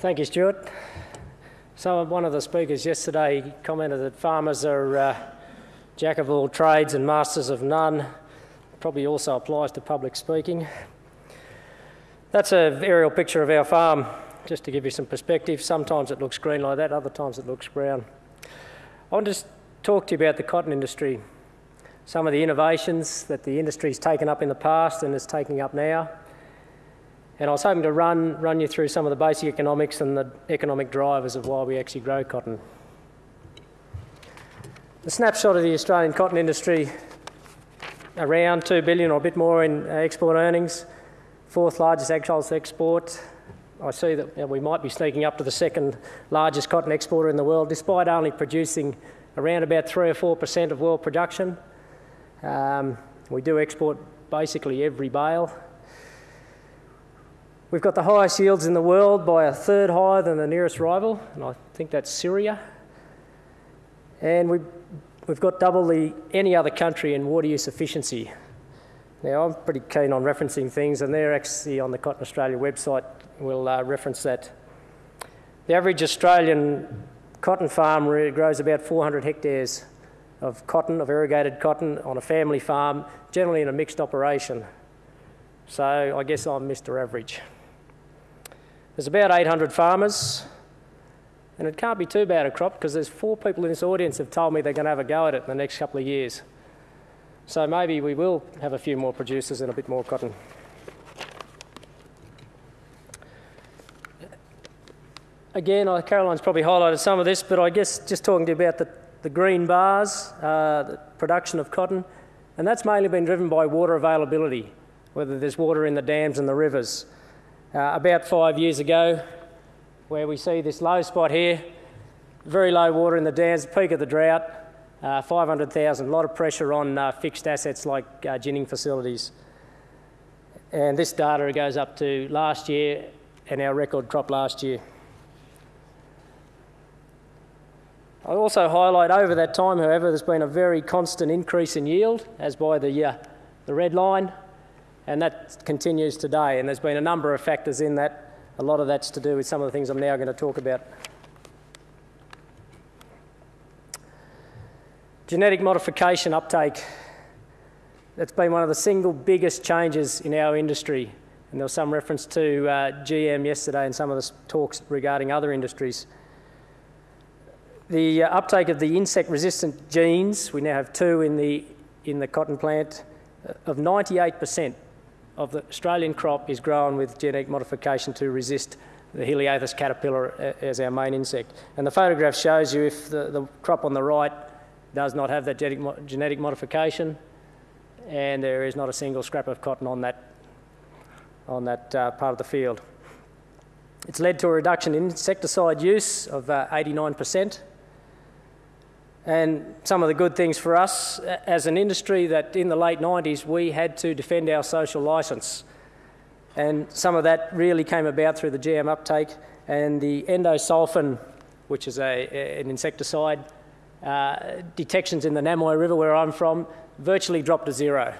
Thank you, Stuart. So one of the speakers yesterday commented that farmers are uh, jack of all trades and masters of none. Probably also applies to public speaking. That's an aerial picture of our farm, just to give you some perspective. Sometimes it looks green like that, other times it looks brown. I want to talk to you about the cotton industry, some of the innovations that the industry's taken up in the past and is taking up now, and I was hoping to run, run you through some of the basic economics and the economic drivers of why we actually grow cotton. The snapshot of the Australian cotton industry, around 2 billion or a bit more in export earnings, fourth largest agricultural export. I see that we might be sneaking up to the second largest cotton exporter in the world, despite only producing around about 3 or 4% of world production. Um, we do export basically every bale. We've got the highest yields in the world by a third higher than the nearest rival, and I think that's Syria. And we've, we've got double the any other country in water use efficiency. Now, I'm pretty keen on referencing things, and they're actually on the Cotton Australia website. We'll uh, reference that. The average Australian cotton farm grows about 400 hectares of cotton, of irrigated cotton, on a family farm, generally in a mixed operation. So I guess I'm Mr. Average. There's about 800 farmers, and it can't be too bad a crop because there's four people in this audience have told me they're going to have a go at it in the next couple of years. So maybe we will have a few more producers and a bit more cotton. Again, Caroline's probably highlighted some of this, but I guess just talking to you about the, the green bars, uh, the production of cotton, and that's mainly been driven by water availability, whether there's water in the dams and the rivers uh, about five years ago, where we see this low spot here, very low water in the dams, peak of the drought, uh, 500,000, a lot of pressure on uh, fixed assets like uh, ginning facilities. And this data goes up to last year and our record crop last year. I'll also highlight over that time, however, there's been a very constant increase in yield, as by the, uh, the red line, and that continues today. And there's been a number of factors in that. A lot of that's to do with some of the things I'm now going to talk about. Genetic modification uptake. That's been one of the single biggest changes in our industry. And there was some reference to uh, GM yesterday and some of the talks regarding other industries. The uh, uptake of the insect resistant genes, we now have two in the, in the cotton plant, uh, of 98% of the Australian crop is grown with genetic modification to resist the Heliothis caterpillar as our main insect. And the photograph shows you if the, the crop on the right does not have that genetic, genetic modification and there is not a single scrap of cotton on that, on that uh, part of the field. It's led to a reduction in insecticide use of uh, 89%. And some of the good things for us as an industry that in the late 90s we had to defend our social licence. And some of that really came about through the GM uptake and the endosulfan, which is a, an insecticide, uh, detections in the Namoi River where I'm from virtually dropped to zero.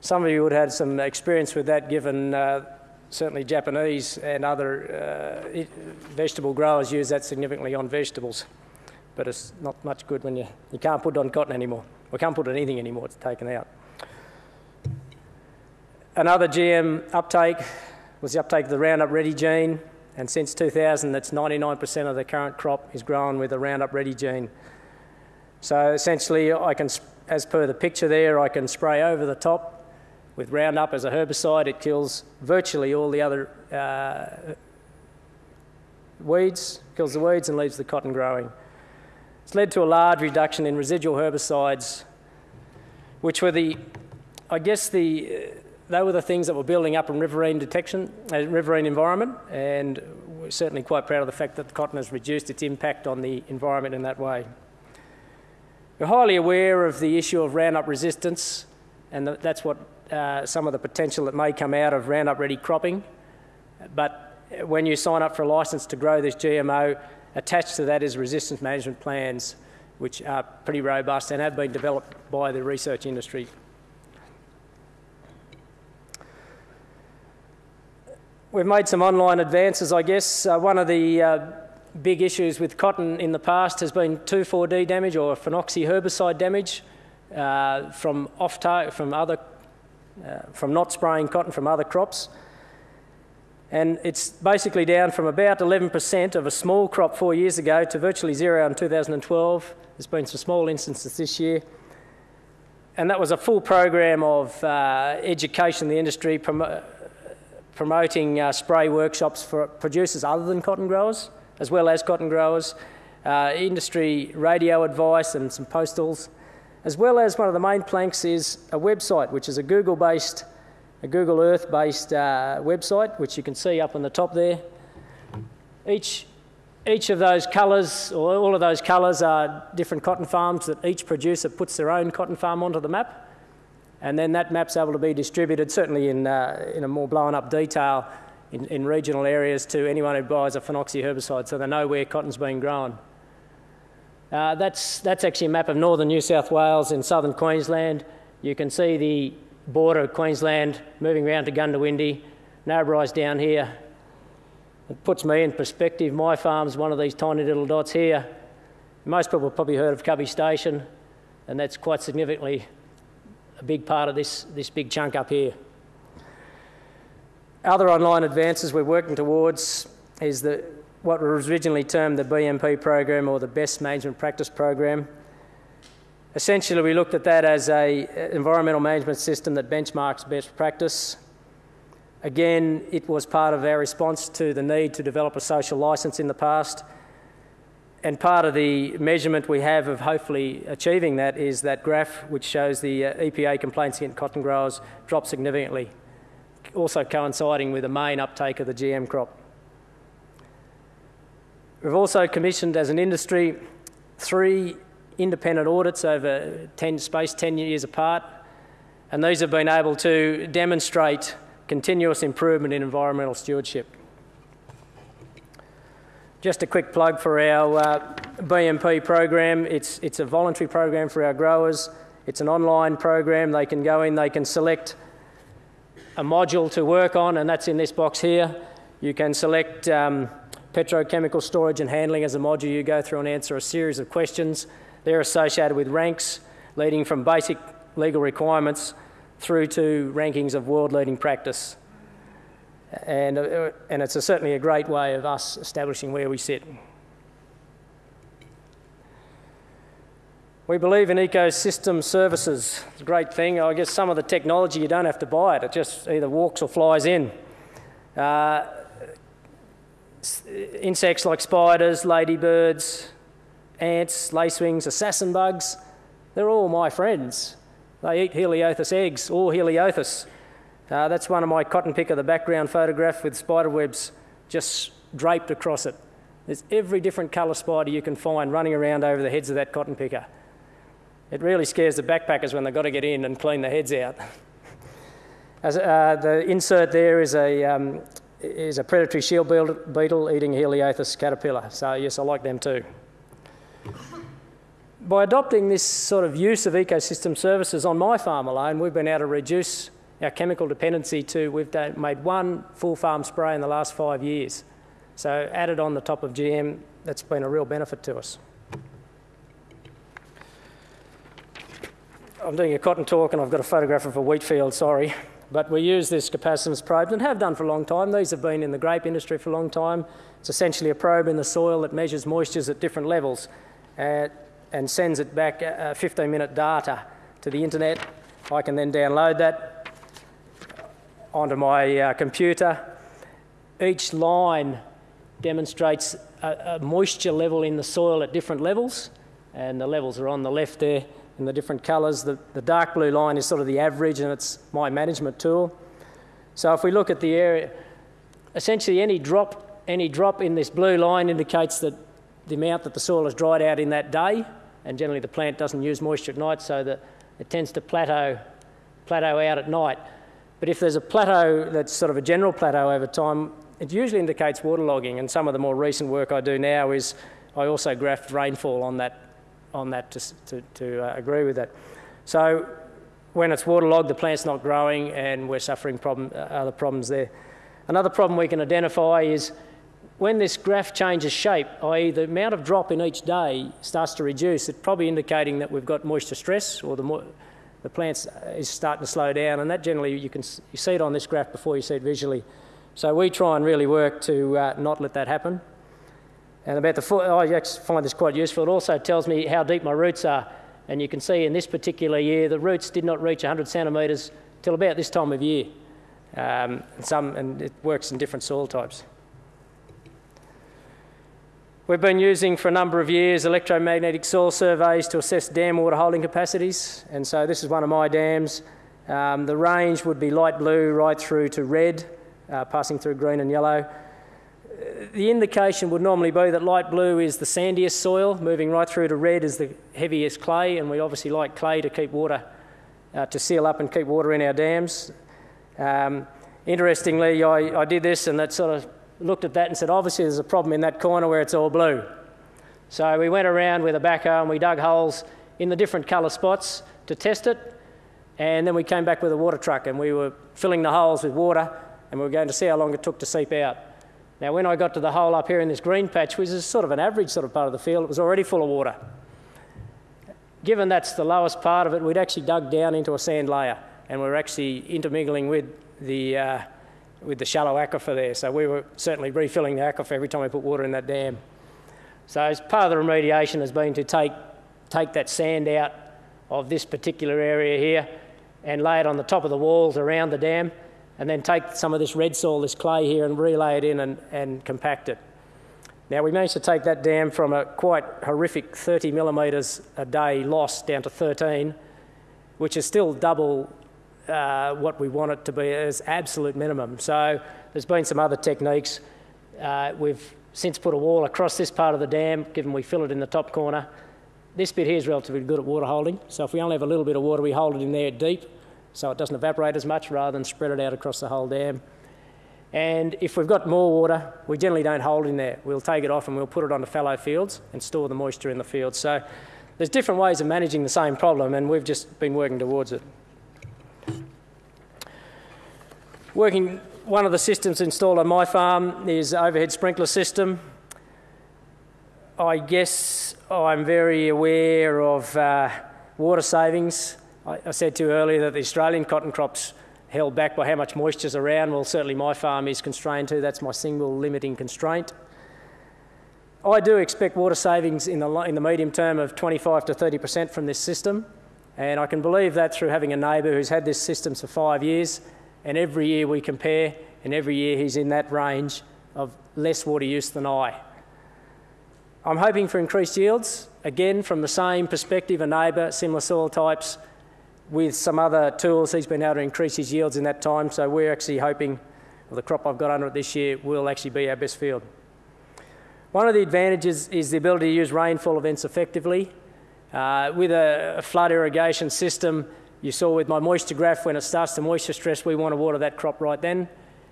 Some of you would have had some experience with that given uh, certainly Japanese and other uh, vegetable growers use that significantly on vegetables but it's not much good when you, you can't put on cotton anymore. We can't put on anything anymore, it's taken out. Another GM uptake was the uptake of the Roundup Ready gene, and since 2000, that's 99% of the current crop is grown with the Roundup Ready gene. So essentially, I can, as per the picture there, I can spray over the top with Roundup as a herbicide. It kills virtually all the other uh, weeds, kills the weeds and leaves the cotton growing. It's led to a large reduction in residual herbicides, which were the, I guess the, they were the things that were building up in riverine detection, uh, riverine environment, and we're certainly quite proud of the fact that the cotton has reduced its impact on the environment in that way. We're highly aware of the issue of Roundup resistance, and that's what uh, some of the potential that may come out of Roundup ready cropping. But when you sign up for a licence to grow this GMO, Attached to that is resistance management plans, which are pretty robust and have been developed by the research industry. we've made some online advances, I guess. Uh, one of the uh, big issues with cotton in the past has been 2,4-D damage or phenoxy herbicide damage uh, from off from other uh, from not spraying cotton from other crops. And it's basically down from about 11% of a small crop four years ago to virtually zero in 2012. There's been some small instances this year. And that was a full program of uh, education in the industry, prom promoting uh, spray workshops for producers other than cotton growers, as well as cotton growers, uh, industry radio advice and some postals, as well as one of the main planks is a website, which is a Google-based, a Google Earth-based uh, website, which you can see up on the top there. Each, each of those colours, or all of those colours are different cotton farms that each producer puts their own cotton farm onto the map. And then that map's able to be distributed, certainly in, uh, in a more blown up detail in, in regional areas to anyone who buys a phenoxy herbicide so they know where cotton's being grown. Uh, that's, that's actually a map of northern New South Wales and southern Queensland. You can see the border of Queensland moving around to Goondiwindi. Narrabri's down here. It puts me in perspective. My farm's one of these tiny little dots here. Most people have probably heard of Cubbie Station, and that's quite significantly a big part of this, this big chunk up here. Other online advances we're working towards is the what was originally termed the BMP program or the Best Management Practice program. Essentially, we looked at that as an environmental management system that benchmarks best practice. Again, it was part of our response to the need to develop a social licence in the past. And part of the measurement we have of hopefully achieving that is that graph which shows the uh, EPA complaints against cotton growers drop significantly, also coinciding with the main uptake of the GM crop. We've also commissioned as an industry three independent audits over 10, space 10 years apart, and these have been able to demonstrate continuous improvement in environmental stewardship. Just a quick plug for our uh, BMP program. It's, it's a voluntary program for our growers. It's an online program. They can go in, they can select a module to work on, and that's in this box here. You can select um, petrochemical storage and handling as a module, you go through and answer a series of questions. They're associated with ranks leading from basic legal requirements through to rankings of world-leading practice. And, uh, and it's a, certainly a great way of us establishing where we sit. We believe in ecosystem services. It's a great thing. I guess some of the technology, you don't have to buy it. It just either walks or flies in. Uh, insects like spiders, ladybirds, ants, lacewings, assassin bugs, they're all my friends. They eat Heliothis eggs, or Heliothis. Uh, that's one of my cotton picker, the background photograph with spider webs just draped across it. There's every different colour spider you can find running around over the heads of that cotton picker. It really scares the backpackers when they've got to get in and clean the heads out. As, uh, the insert there is a, um, is a predatory shield beetle eating Heliothis caterpillar. So yes, I like them too. By adopting this sort of use of ecosystem services on my farm alone, we've been able to reduce our chemical dependency to, we've made one full farm spray in the last five years. So added on the top of GM, that's been a real benefit to us. I'm doing a cotton talk and I've got a photograph of a wheat field, sorry. But we use this capacitance probe and have done for a long time. These have been in the grape industry for a long time. It's essentially a probe in the soil that measures moistures at different levels uh, and sends it back uh, 15 minute data to the internet. I can then download that onto my uh, computer. Each line demonstrates a, a moisture level in the soil at different levels, and the levels are on the left there in the different colours. The, the dark blue line is sort of the average and it's my management tool. So if we look at the area, essentially any drop, any drop in this blue line indicates that the amount that the soil has dried out in that day, and generally the plant doesn't use moisture at night, so that it tends to plateau, plateau out at night. But if there's a plateau that's sort of a general plateau over time, it usually indicates waterlogging, and some of the more recent work I do now is I also graph rainfall on that on that to, to, to uh, agree with that. So when it's waterlogged, the plant's not growing and we're suffering problem, uh, other problems there. Another problem we can identify is when this graph changes shape, i.e. the amount of drop in each day starts to reduce, it's probably indicating that we've got moisture stress or the, mo the plant is starting to slow down and that generally you can you see it on this graph before you see it visually. So we try and really work to uh, not let that happen. And about the foot, I actually find this quite useful. It also tells me how deep my roots are. And you can see in this particular year, the roots did not reach 100 centimetres till about this time of year. Um, and, some, and it works in different soil types. We've been using for a number of years electromagnetic soil surveys to assess dam water holding capacities. And so this is one of my dams. Um, the range would be light blue right through to red, uh, passing through green and yellow. The indication would normally be that light blue is the sandiest soil, moving right through to red is the heaviest clay, and we obviously like clay to keep water, uh, to seal up and keep water in our dams. Um, interestingly, I, I did this and that sort of looked at that and said, obviously there's a problem in that corner where it's all blue. So we went around with a backhoe and we dug holes in the different colour spots to test it. And then we came back with a water truck and we were filling the holes with water and we were going to see how long it took to seep out. Now, when I got to the hole up here in this green patch, which is sort of an average sort of part of the field, it was already full of water. Given that's the lowest part of it, we'd actually dug down into a sand layer and we we're actually intermingling with the, uh, with the shallow aquifer there. So we were certainly refilling the aquifer every time we put water in that dam. So as part of the remediation has been to take, take that sand out of this particular area here and lay it on the top of the walls around the dam and then take some of this red soil, this clay here, and relay it in and, and compact it. Now we managed to take that dam from a quite horrific 30 millimetres a day loss down to 13, which is still double uh, what we want it to be as absolute minimum. So there's been some other techniques. Uh, we've since put a wall across this part of the dam, given we fill it in the top corner. This bit here is relatively good at water holding. So if we only have a little bit of water, we hold it in there deep so it doesn't evaporate as much rather than spread it out across the whole dam. And if we've got more water, we generally don't hold in there. We'll take it off and we'll put it onto fallow fields and store the moisture in the fields. So there's different ways of managing the same problem and we've just been working towards it. Working, one of the systems installed on my farm is overhead sprinkler system. I guess I'm very aware of uh, water savings. I, I said to you earlier that the Australian cotton crops held back by how much moisture is around. Well, certainly my farm is constrained to. That's my single limiting constraint. I do expect water savings in the, in the medium term of 25 to 30% from this system. And I can believe that through having a neighbour who's had this system for five years and every year we compare, and every year he's in that range of less water use than I. I'm hoping for increased yields, again from the same perspective, a neighbour, similar soil types, with some other tools he's been able to increase his yields in that time, so we're actually hoping, well, the crop I've got under it this year will actually be our best field. One of the advantages is the ability to use rainfall events effectively. Uh, with a, a flood irrigation system, you saw with my moisture graph, when it starts to moisture stress, we want to water that crop right then.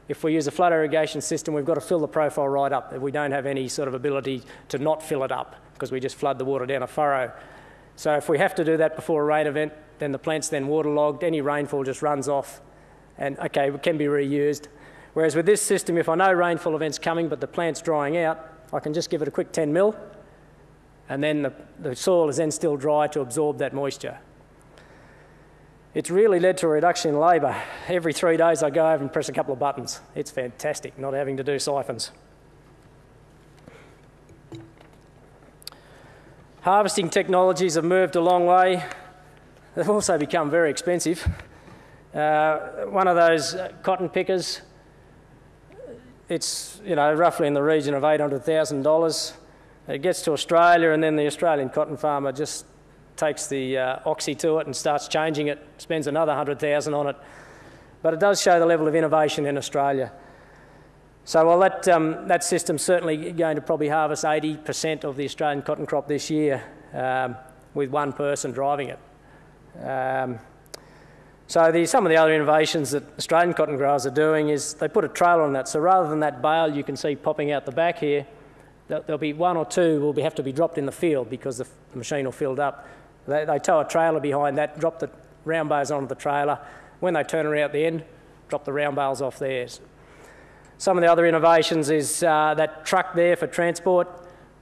If we use a flood irrigation system, we've got to fill the profile right up. If we don't have any sort of ability to not fill it up because we just flood the water down a furrow. So if we have to do that before a rain event, then the plant's then waterlogged, any rainfall just runs off and okay, it can be reused. Whereas with this system, if I know rainfall event's coming but the plant's drying out, I can just give it a quick 10 mil and then the, the soil is then still dry to absorb that moisture. It's really led to a reduction in labour. Every three days I go over and press a couple of buttons. It's fantastic not having to do siphons. Harvesting technologies have moved a long way. They've also become very expensive. Uh, one of those cotton pickers, it's you know roughly in the region of $800,000. It gets to Australia and then the Australian cotton farmer just takes the uh, oxy to it and starts changing it, spends another 100,000 on it. But it does show the level of innovation in Australia. So that, um, that system's certainly going to probably harvest 80% of the Australian cotton crop this year um, with one person driving it. Um, so the, some of the other innovations that Australian cotton growers are doing is they put a trailer on that. So rather than that bale you can see popping out the back here, there'll be one or two will be, have to be dropped in the field because the, the machine will fill up. They, they tow a trailer behind that, drop the round bales onto the trailer. When they turn around at the end, drop the round bales off theirs. Some of the other innovations is uh, that truck there for transport.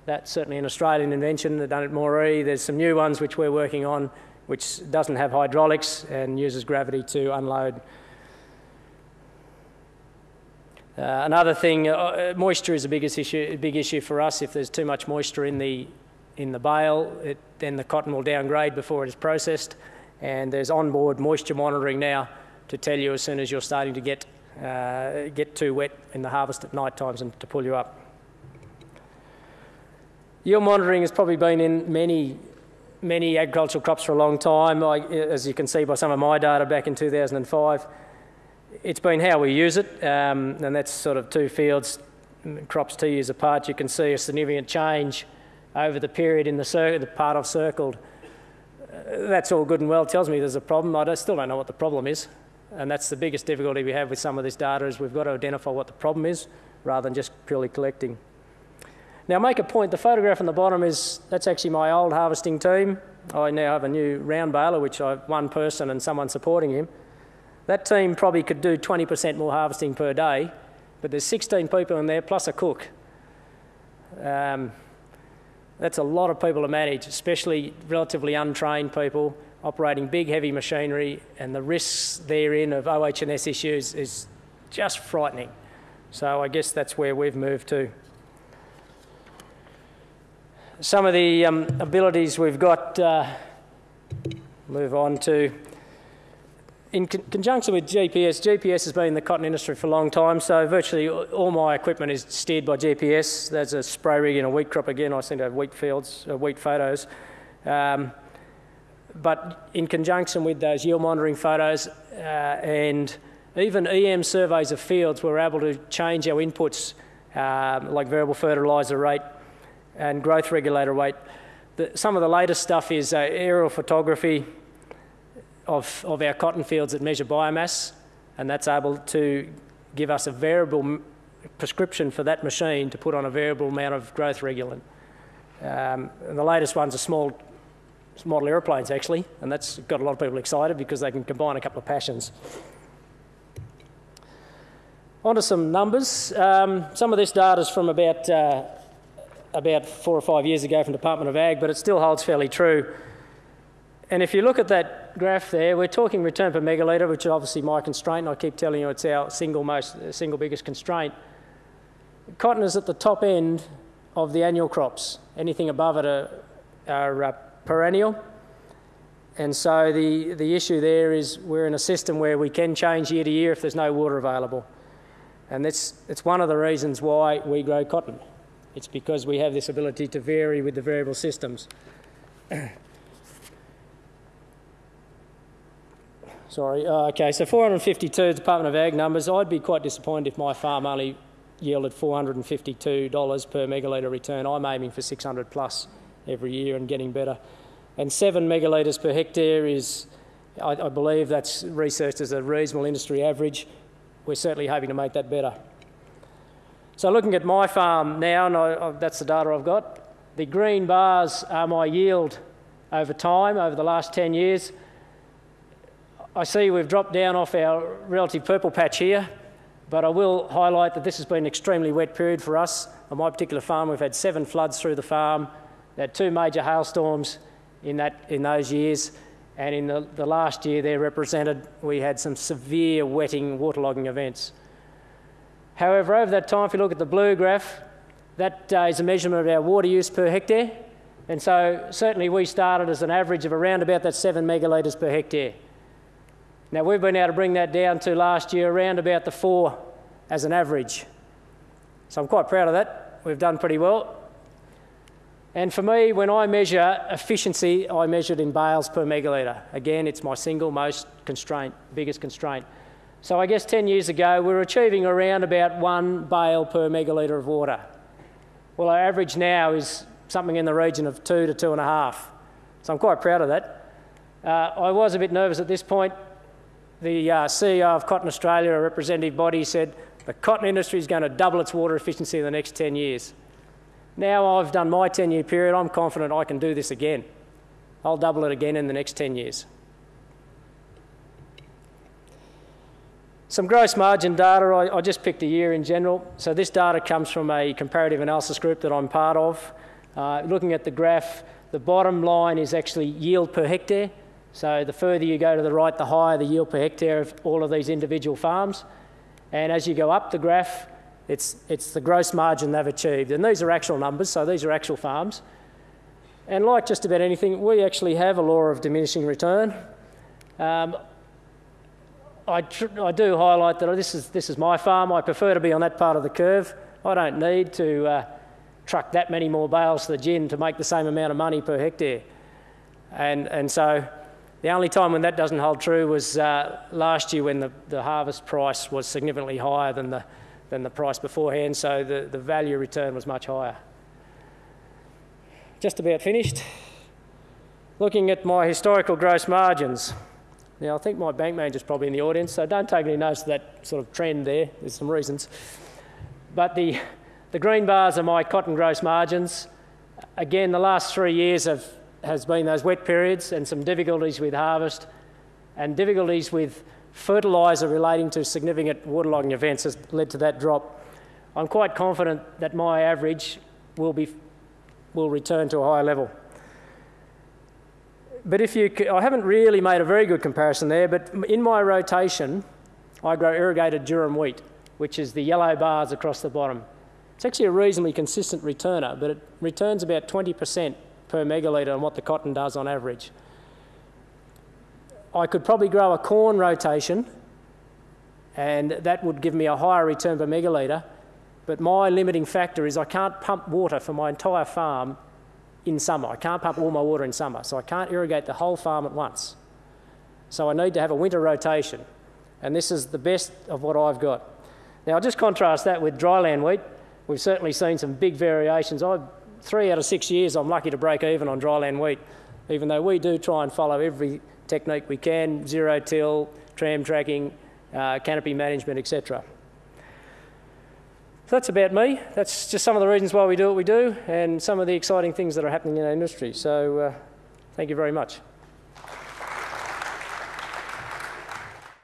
That's certainly an Australian invention. They've done it more. There's some new ones which we're working on, which doesn't have hydraulics and uses gravity to unload. Uh, another thing, uh, moisture is a biggest issue, a big issue for us. If there's too much moisture in the in the bale, it, then the cotton will downgrade before it is processed. And there's onboard moisture monitoring now to tell you as soon as you're starting to get uh, get too wet in the harvest at night times and to pull you up. Yield monitoring has probably been in many, many agricultural crops for a long time. I, as you can see by some of my data back in 2005, it's been how we use it, um, and that's sort of two fields, crops two years apart. You can see a significant change over the period in the, the part I've circled. Uh, that's all good and well. Tells me there's a problem. I still don't know what the problem is. And that's the biggest difficulty we have with some of this data is we've got to identify what the problem is rather than just purely collecting. Now make a point, the photograph on the bottom is, that's actually my old harvesting team. I now have a new round baler, which I have one person and someone supporting him. That team probably could do 20% more harvesting per day, but there's 16 people in there plus a cook. Um, that's a lot of people to manage, especially relatively untrained people operating big, heavy machinery, and the risks therein of OH&S issues is just frightening. So I guess that's where we've moved to. Some of the um, abilities we've got, uh, move on to. In con conjunction with GPS, GPS has been in the cotton industry for a long time, so virtually all my equipment is steered by GPS. There's a spray rig in a wheat crop again. I send out wheat fields, uh, wheat photos. Um, but in conjunction with those yield monitoring photos uh, and even EM surveys of fields, we're able to change our inputs um, like variable fertiliser rate and growth regulator rate. The, some of the latest stuff is uh, aerial photography of, of our cotton fields that measure biomass, and that's able to give us a variable prescription for that machine to put on a variable amount of growth regulant. Um, and the latest one's a small model aeroplanes actually, and that's got a lot of people excited because they can combine a couple of passions. On to some numbers. Um, some of this data is from about, uh, about four or five years ago from Department of Ag, but it still holds fairly true. And if you look at that graph there, we're talking return per megalitre, which is obviously my constraint. and I keep telling you it's our single most, single biggest constraint. Cotton is at the top end of the annual crops. Anything above it are, are uh, perennial. And so the, the issue there is we're in a system where we can change year to year if there's no water available. And that's, it's one of the reasons why we grow cotton. It's because we have this ability to vary with the variable systems. Sorry, uh, okay, so 452 Department of Ag numbers. I'd be quite disappointed if my farm only yielded $452 per megalitre return. I'm aiming for 600 plus every year and getting better. And seven megalitres per hectare is, I, I believe that's researched as a reasonable industry average. We're certainly hoping to make that better. So looking at my farm now, and I, that's the data I've got, the green bars are my yield over time, over the last 10 years. I see we've dropped down off our relative purple patch here, but I will highlight that this has been an extremely wet period for us. On my particular farm, we've had seven floods through the farm, had two major hailstorms in, that, in those years, and in the, the last year there represented, we had some severe wetting, waterlogging events. However, over that time, if you look at the blue graph, that uh, is a measurement of our water use per hectare. And so certainly we started as an average of around about that seven megalitres per hectare. Now we've been able to bring that down to last year around about the four as an average. So I'm quite proud of that. We've done pretty well. And for me, when I measure efficiency, I measure it in bales per megalitre. Again, it's my single most constraint, biggest constraint. So I guess 10 years ago, we were achieving around about one bale per megalitre of water. Well, our average now is something in the region of two to two and a half. So I'm quite proud of that. Uh, I was a bit nervous at this point. The uh, CEO of Cotton Australia, a representative body, said the cotton industry is going to double its water efficiency in the next 10 years. Now I've done my 10 year period, I'm confident I can do this again. I'll double it again in the next 10 years. Some gross margin data, I, I, just picked a year in general. So this data comes from a comparative analysis group that I'm part of. Uh, looking at the graph, the bottom line is actually yield per hectare. So the further you go to the right, the higher the yield per hectare of all of these individual farms. And as you go up the graph, it's, it's the gross margin they've achieved. And these are actual numbers, so these are actual farms. And like just about anything, we actually have a law of diminishing return. Um, I, I, do highlight that this is, this is my farm. I prefer to be on that part of the curve. I don't need to uh, truck that many more bales to the gin to make the same amount of money per hectare. And, and so the only time when that doesn't hold true was uh, last year when the, the harvest price was significantly higher than the, than the price beforehand, so the, the value return was much higher. Just about finished. Looking at my historical gross margins. Now, I think my bank manager's probably in the audience, so don't take any notice of that sort of trend there. There's some reasons. But the, the green bars are my cotton gross margins. Again, the last three years have, has been those wet periods and some difficulties with harvest and difficulties with fertiliser relating to significant waterlogging events has led to that drop. I'm quite confident that my average will, be, will return to a higher level. But if you, I haven't really made a very good comparison there, but in my rotation, I grow irrigated durum wheat, which is the yellow bars across the bottom. It's actually a reasonably consistent returner, but it returns about 20% per megalitre on what the cotton does on average. I could probably grow a corn rotation and that would give me a higher return per megalitre, but my limiting factor is I can't pump water for my entire farm in summer. I can't pump all my water in summer, so I can't irrigate the whole farm at once. So I need to have a winter rotation, and this is the best of what I've got. Now, I'll just contrast that with dryland wheat. We've certainly seen some big variations. I, three out of six years, I'm lucky to break even on dryland wheat, even though we do try and follow every technique we can, zero till, tram tracking, uh, canopy management, etc. So that's about me. That's just some of the reasons why we do what we do and some of the exciting things that are happening in our industry. So uh, thank you very much.